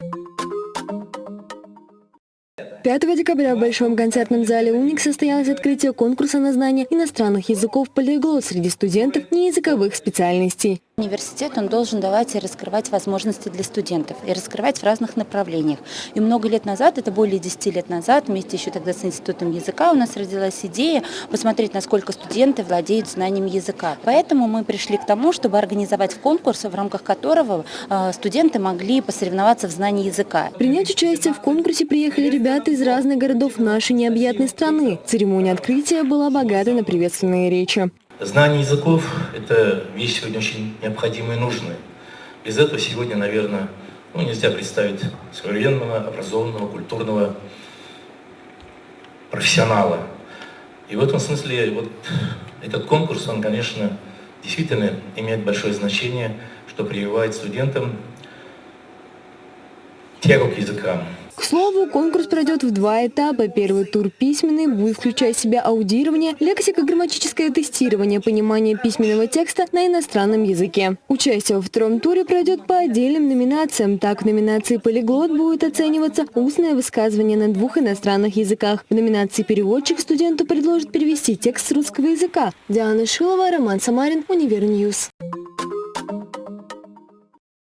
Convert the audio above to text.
you 5 декабря в Большом концертном зале «Уник» состоялось открытие конкурса на знание иностранных языков «Полиглот» среди студентов неязыковых специальностей. Университет он должен давать и раскрывать возможности для студентов, и раскрывать в разных направлениях. И много лет назад, это более 10 лет назад, вместе еще тогда с Институтом языка у нас родилась идея посмотреть, насколько студенты владеют знанием языка. Поэтому мы пришли к тому, чтобы организовать конкурс, в рамках которого э, студенты могли посоревноваться в знании языка. Принять участие в конкурсе приехали ребята из разных городов нашей необъятной страны. Церемония открытия была богата на приветственные речи. Знание языков – это вещь сегодня очень необходимая и нужная. Без этого сегодня, наверное, ну, нельзя представить современного, образованного, культурного профессионала. И в этом смысле вот этот конкурс, он, конечно, действительно имеет большое значение, что прививает студентам тягу к языкам. К слову, конкурс пройдет в два этапа. Первый тур письменный будет включать в себя аудирование, лексико-грамматическое тестирование, понимание письменного текста на иностранном языке. Участие во втором туре пройдет по отдельным номинациям. Так, в номинации «Полиглот» будет оцениваться устное высказывание на двух иностранных языках. В номинации «Переводчик» студенту предложат перевести текст с русского языка. Диана Шилова, Роман Самарин, Univer News.